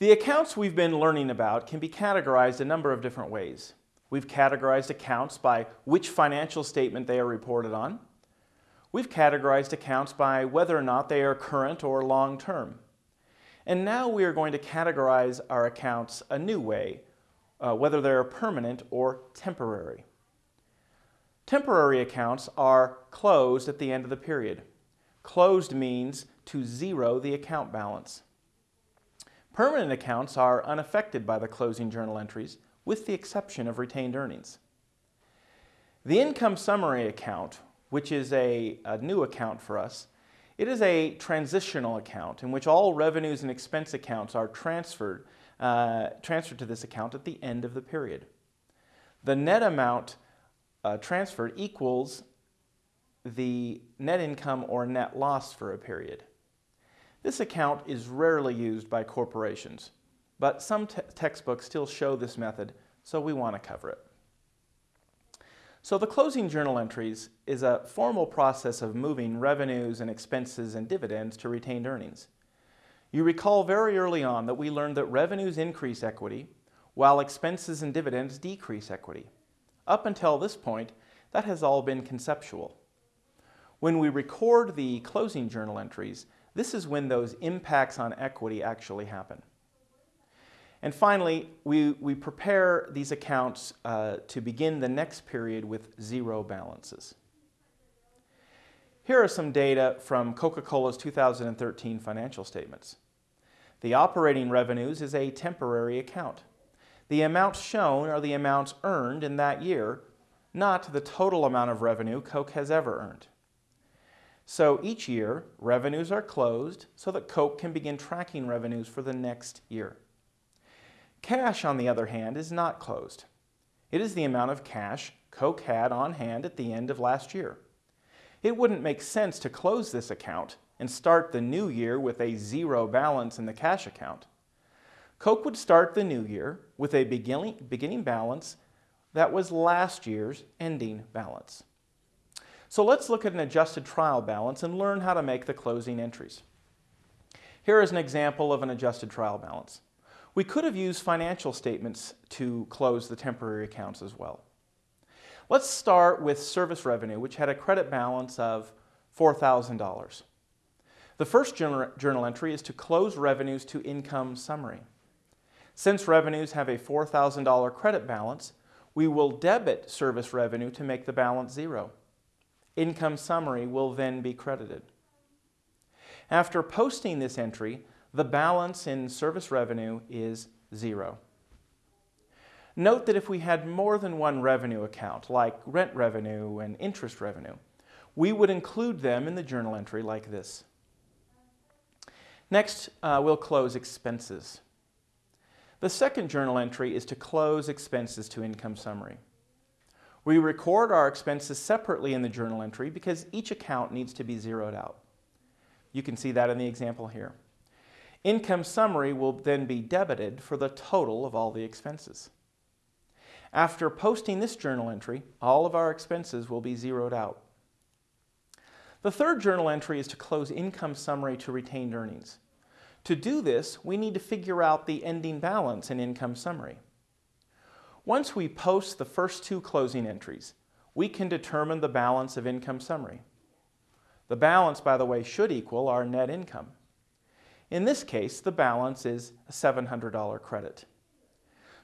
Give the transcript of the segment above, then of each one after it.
The accounts we've been learning about can be categorized a number of different ways. We've categorized accounts by which financial statement they are reported on. We've categorized accounts by whether or not they are current or long-term. And now we are going to categorize our accounts a new way, uh, whether they're permanent or temporary. Temporary accounts are closed at the end of the period. Closed means to zero the account balance. Permanent accounts are unaffected by the closing journal entries with the exception of retained earnings. The income summary account, which is a, a, new account for us, it is a transitional account in which all revenues and expense accounts are transferred, uh, transferred to this account at the end of the period. The net amount uh, transferred equals the net income or net loss for a period. This account is rarely used by corporations, but some te textbooks still show this method, so we want to cover it. So the closing journal entries is a formal process of moving revenues and expenses and dividends to retained earnings. You recall very early on that we learned that revenues increase equity while expenses and dividends decrease equity. Up until this point, that has all been conceptual. When we record the closing journal entries, this is when those impacts on equity actually happen. And finally, we, we prepare these accounts uh, to begin the next period with zero balances. Here are some data from Coca-Cola's 2013 financial statements. The operating revenues is a temporary account. The amounts shown are the amounts earned in that year, not the total amount of revenue Coke has ever earned. So each year, revenues are closed so that Coke can begin tracking revenues for the next year. Cash, on the other hand, is not closed. It is the amount of cash Coke had on hand at the end of last year. It wouldn't make sense to close this account and start the new year with a zero balance in the cash account. Coke would start the new year with a beginning, beginning balance that was last year's ending balance. So let's look at an adjusted trial balance and learn how to make the closing entries. Here is an example of an adjusted trial balance. We could have used financial statements to close the temporary accounts as well. Let's start with service revenue, which had a credit balance of $4,000. The first journal entry is to close revenues to income summary. Since revenues have a $4,000 credit balance, we will debit service revenue to make the balance zero income summary will then be credited. After posting this entry, the balance in service revenue is zero. Note that if we had more than one revenue account, like rent revenue and interest revenue, we would include them in the journal entry like this. Next, uh, we'll close expenses. The second journal entry is to close expenses to income summary. We record our expenses separately in the journal entry because each account needs to be zeroed out. You can see that in the example here. Income summary will then be debited for the total of all the expenses. After posting this journal entry, all of our expenses will be zeroed out. The third journal entry is to close income summary to retained earnings. To do this, we need to figure out the ending balance in income summary. Once we post the first two closing entries, we can determine the balance of income summary. The balance, by the way, should equal our net income. In this case, the balance is a $700 credit.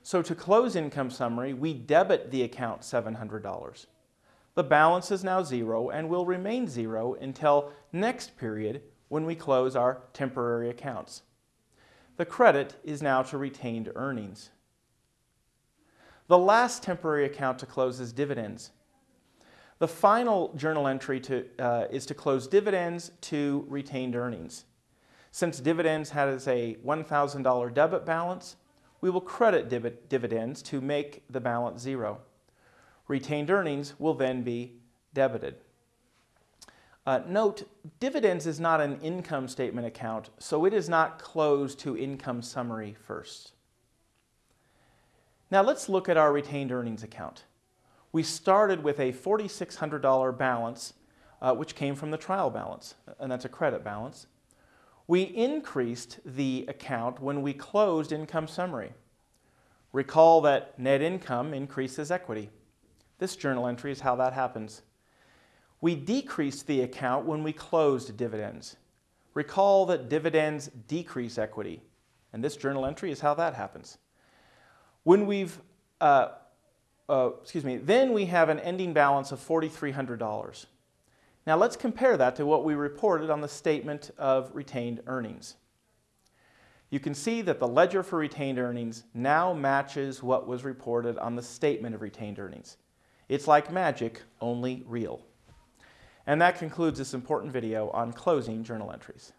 So to close income summary, we debit the account $700. The balance is now zero and will remain zero until next period when we close our temporary accounts. The credit is now to retained earnings. The last temporary account to close is dividends. The final journal entry to, uh, is to close dividends to retained earnings. Since dividends has a $1,000 debit balance, we will credit div dividends to make the balance zero. Retained earnings will then be debited. Uh, note, dividends is not an income statement account, so it is not closed to income summary first. Now let's look at our retained earnings account. We started with a $4,600 balance, uh, which came from the trial balance, and that's a credit balance. We increased the account when we closed income summary. Recall that net income increases equity. This journal entry is how that happens. We decreased the account when we closed dividends. Recall that dividends decrease equity. And this journal entry is how that happens. When we've, uh, uh, excuse me, then we have an ending balance of $4,300. Now let's compare that to what we reported on the statement of retained earnings. You can see that the ledger for retained earnings now matches what was reported on the statement of retained earnings. It's like magic, only real. And that concludes this important video on closing journal entries.